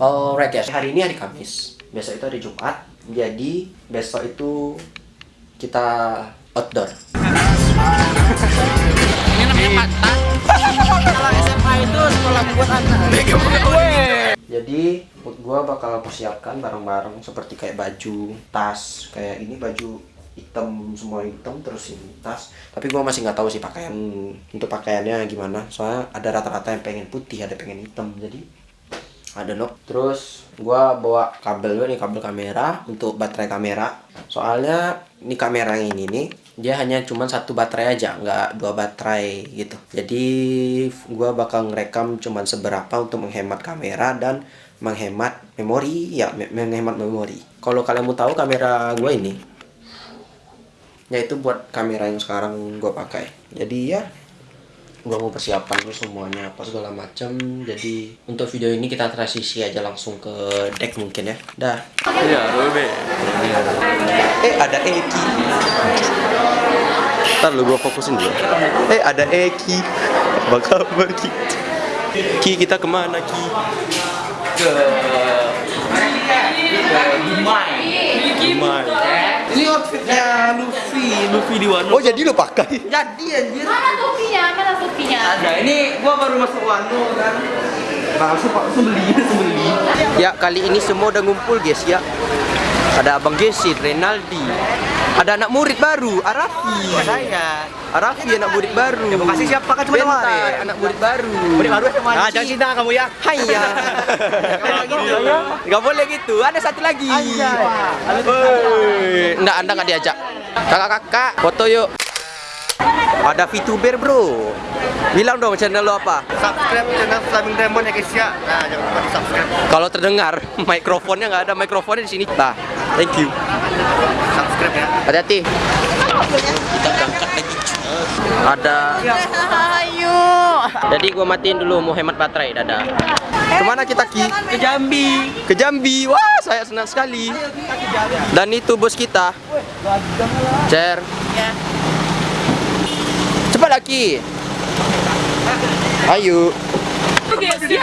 Alright guys, hari ini hari Kamis. Besok itu hari Jumat. Jadi besok itu kita outdoor. Ini namanya. Kalau SMA itu sekolah buat anak. Jadi gue bakal persiapkan barang-barang seperti kayak baju, tas Kayak ini baju hitam, semua hitam terus ini tas. Tapi gue masih nggak tahu sih pakaian untuk pakaiannya gimana. Soalnya ada rata-rata yang pengen putih, ada pengen hitam. Jadi ada no terus gua bawa kabel dulu nih kabel kamera untuk baterai kamera. Soalnya ini kamera yang ini nih dia hanya cuma satu baterai aja nggak dua baterai gitu. Jadi gua bakal ngerekam cuman seberapa untuk menghemat kamera dan menghemat memori. Ya me- menghemat memori. Kalau kalian mau tahu kamera gua ini yaitu buat kamera yang sekarang gua pakai. Jadi ya gua mau persiapan dulu semuanya apa segala macam jadi untuk video ini kita transisi aja langsung ke deck mungkin ya dah Iya, eh ada Eki Ntar lu gua fokusin dulu. eh ada Eki Apa kabar Ki? Ki kita ke mana Ki? Dumai. Ini outfitnya Luffy. Luffy di Wano. oh jadi lu pakai Jadi anjir. Mana topinya? Mana topinya? Ada. Ini gua baru masuk Wano kan. Langsung langsung beli, langsung beli. ya kali ini semua udah ngumpul guys ya ada Abang Gesit, Renaldi ada anak murid baru, Arafi Saya. Arafi anak murid baru Yang kasih siapa kan cuma Bentar, kemarin. anak murid baru Murid baru sama Ah, jangan cinta kamu ya. Hai ya. Kalau gitu. Gak boleh gitu. Ada satu lagi. Anjay. Enggak Anda enggak diajak. Kakak-kakak, foto yuk. Ada VTuber, Bro. Bilang dong channel lo apa? Subscribe channel Flaming Dragon ya guys ya. Nah, jangan lupa subscribe. Kalau terdengar mikrofonnya nggak ada mikrofonnya di sini. Nah, thank you. Subscribe ya. Hati-hati. Kita berangkat lagi. Ada. Jadi gua matiin dulu mau hemat baterai. Dadah. Ke mana kita Ki? Ke Jambi. Ke Jambi. Wah, saya senang sekali. Dan itu bos kita. Cer. Ya. Cepat lagi. Ayo. Di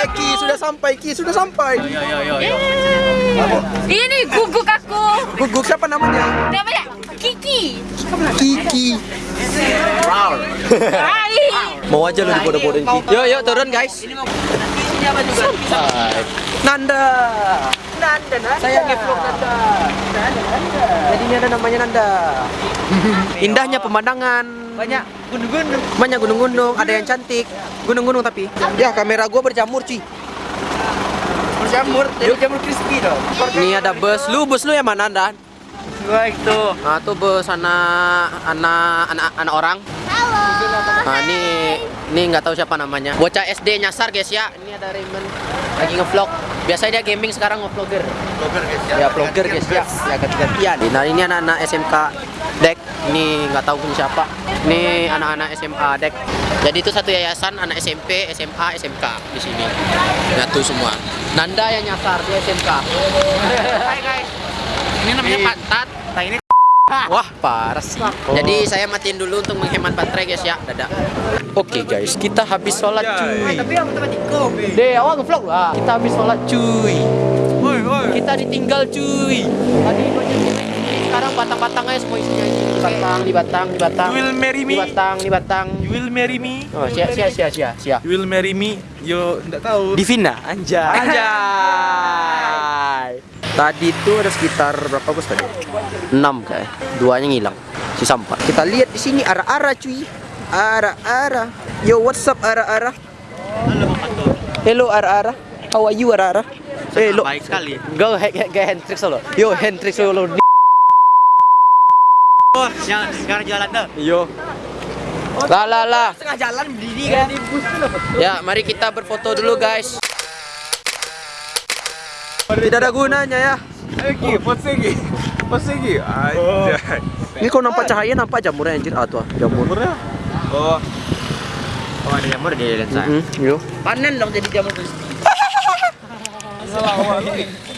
dia. Eki sudah sampai. Ki sudah sampai. Ini guguk aku. Guguk siapa namanya? Namanya Kiki. Kiki. Hai. Mau aja lu dibodoh-bodohin Ki. Yuk, yuk turun guys. Sampai. Nanda. Nanda, Nanda. Saya ngevlog Nanda. Nanda, Nanda. Jadi ini ada namanya Nanda. Indahnya pemandangan. Banyak gunung-gunung. Banyak gunung-gunung, ada yang cantik. Gunung-gunung tapi. Ya, kamera gua berjamur, cuy. Berjamur, jadi jamur crispy dong. Ini ada bus. Lu bus lu yang mana, Anda? Gua itu. Nah, tuh bus anak anak anak anak orang. Halo. Nah, ini ini nggak tahu siapa namanya. Bocah SD nyasar, guys ya. Ini ada Raymond lagi ngevlog. Biasanya dia gaming sekarang ngevlogger. Vlogger guys Ya, vlogger guys ya. Ya ganti-gantian. Nah, ini anak-anak SMK Dek. Ini nggak tahu pun siapa. Ini anak-anak SMA Dek. Jadi itu satu yayasan anak SMP, SMA, SMK di sini. Nyatu semua. Nanda yang nyasar di SMK. Hai guys. Ini namanya pantat. Nah ini Wah, parah sih. Jadi saya matiin dulu untuk menghemat baterai guys ya. Dadah. Oke guys, kita habis sholat cuy. Deh, awal ngevlog lah. Kita habis sholat cuy. Kita ditinggal cuy. Tadi sekarang batang-batang aja semua isinya. Di batang, di batang, di batang. You will marry Di me? batang, di batang. You will marry me? Oh, sia sia sia sia sia. You will marry me? Yo, enggak tahu. Divina, anjay. Anjay. Tadi itu ada sekitar berapa bos tadi? 6 kayak. Duanya ngilang. Sisa 4. Kita lihat di sini arah-arah cuy. Arah-arah. Yo, what's up arah-arah? Hello arah-arah. How are you arah-arah? Hello. Baik sekali. Go hack hack hack hand tricks solo. Yo, hand tricks solo. Oh, yang yang jalan tuh. Yo. Lah lah lah. Tengah jalan berdiri kan. Ya, mari kita berfoto dulu guys. Tidak ada gunanya ya. Lagi, pose lagi. Ini kau nampak cahaya nampak jamurnya anjir. Ah tuh ah, jamur. Murah. Oh, Oh ada jamur di lensa. Hmm, yo. Panen dong jadi jamur terus.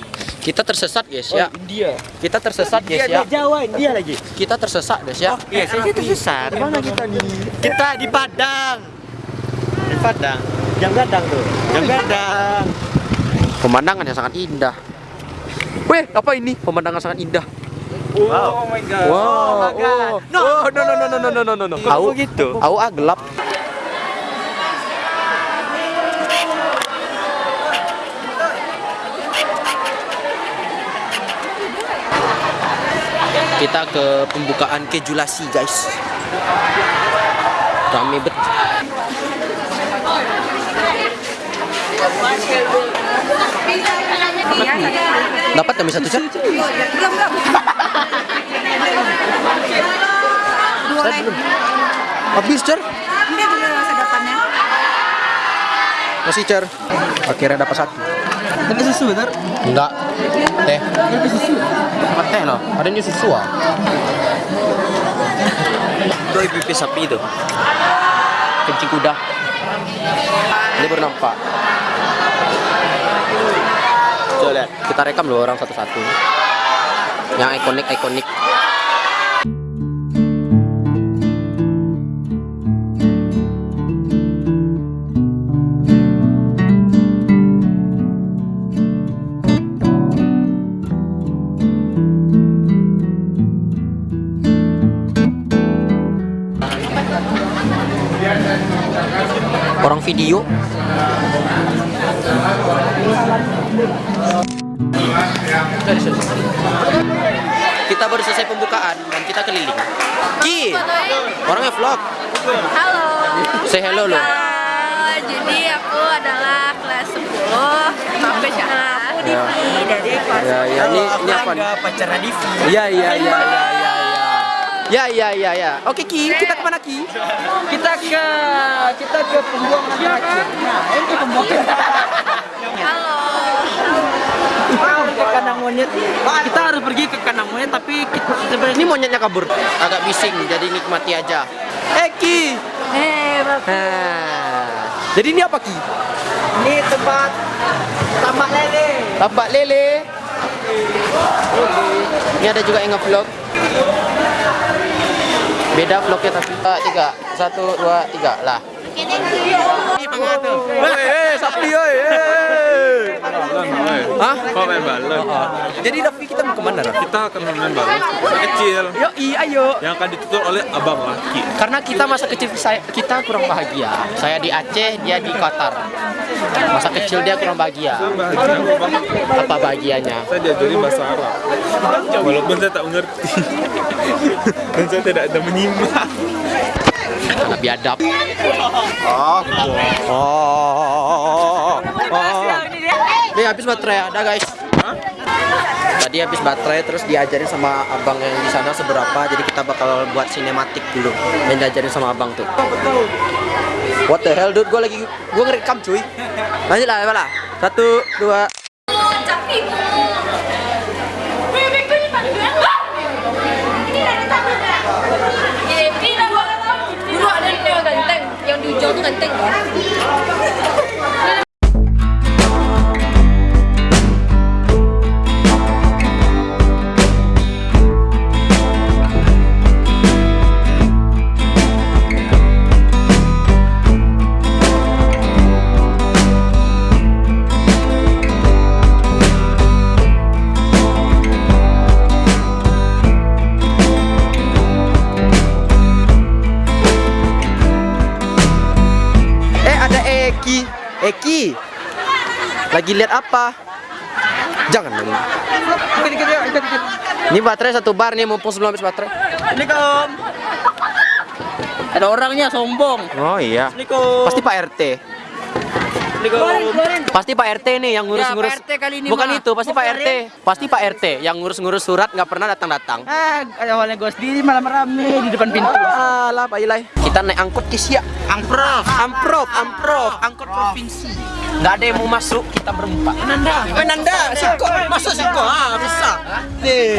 Kita tersesat guys ya. India. Kita tersesat guys ya. Jawa India lagi. Kita tersesat guys ya. Iya, saya tersesat. Mana kita nih? Kita di Padang. Di Padang. Jam gadang tuh. Jam gadang. Pemandangan yang sangat indah. Weh, apa ini? Pemandangan sangat indah. oh my god. Wow. Oh my God. No, oh, no, no, no, no, no, no, no, no. Kok Au, begitu? au ah gelap. Kita ke pembukaan kejulasi guys. Rame bet. Dapat kami satu cat? Saya belum. Habis cer? Depannya. Masih cer. Akhirnya dapat satu. Ada susu benar? Enggak. Teh. Dapat teh loh. Adanya susu ah. Doi pipi sapi itu. Kencing kuda. Ini baru nampak. Coba lihat. Kita rekam loh orang satu-satu. Yang ikonik video Kita baru selesai pembukaan dan kita keliling. Ki, orangnya vlog. Halo. Say hello lo. Jadi aku adalah kelas 10 sampai sekarang. Aku Divi dari kelas Ya, ya, ini ini apa? pacar Divi. Ya, ya, ya, ya, ya, ya. Ya. Oke, Ki, kita ke mana Ki? Kita ke kita ke pembuangan terakhir. Nah, ini pembuangan. Halo. Kita harus ke kandang monyet. Kita harus pergi ke kandang monyet tapi kita sebenarnya Ini monyetnya kabur. Agak bising, jadi nikmati aja. Eh, Ki. Eh. Nah. Jadi ini apa Ki? ini tempat tambak lele. Tambak lele. Ini ada juga yang nge-vlog beda vlognya tapi eh, tiga. Satu dua tiga. Lah. Oke, thank you. Hah? Kau main balon. Jadi Raffi kita mau ke mana Raffi? Kita akan main balon masa kecil Yo, iya, ayo. yang akan ditutur oleh abang laki. Karena kita masa kecil saya, kita kurang bahagia. Saya di Aceh, dia di Qatar. Masa kecil dia kurang bahagia. Apa bahagianya? Saya diajari bahasa Arab. Walaupun saya tak mengerti. Dan saya tidak ada menyimak. Anak biadab. Oh, oh, Nih habis baterai ada guys. Tadi habis baterai terus diajarin sama abang yang di sana seberapa. Jadi kita bakal buat sinematik dulu. Yang diajarin sama abang tuh. What the hell dude? Gue lagi gue ngerekam cuy. Lanjut lah, lah. Satu, dua. Lagi lihat apa? Jangan dong. Ini baterai satu bar nih mumpung sebelum habis baterai. Assalamualaikum. Ada orangnya sombong. Oh iya. Assalamualaikum. Pasti Pak RT. Pasti Pak RT nih yang ngurus-ngurus. Ya, kali ini Bukan mah. itu, pasti Pak RT. Pasti Pak RT yang ngurus-ngurus surat nggak pernah datang-datang. Ah, awalnya gue sendiri malam rame di depan pintu. Alah, Pak Ilai. Kita naik angkot ke Siak. Angprof. Amprop, Amprop, angkot provinsi. nggak ada yang mau masuk kita berempat Nanda eh Nanda siko masuk siko ah bisa nih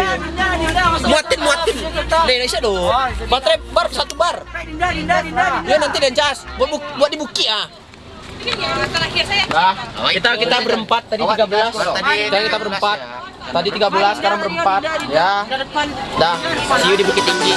muatin muatin nih Indonesia dong baterai bar satu bar ya nanti dan cas buat bu- buat di buki ah Terakhir saya. Nah, kita kita berempat tadi 13. Tadi kita berempat. Tadi 13 sekarang berempat. Ya. Dah, see you di Bukit Tinggi.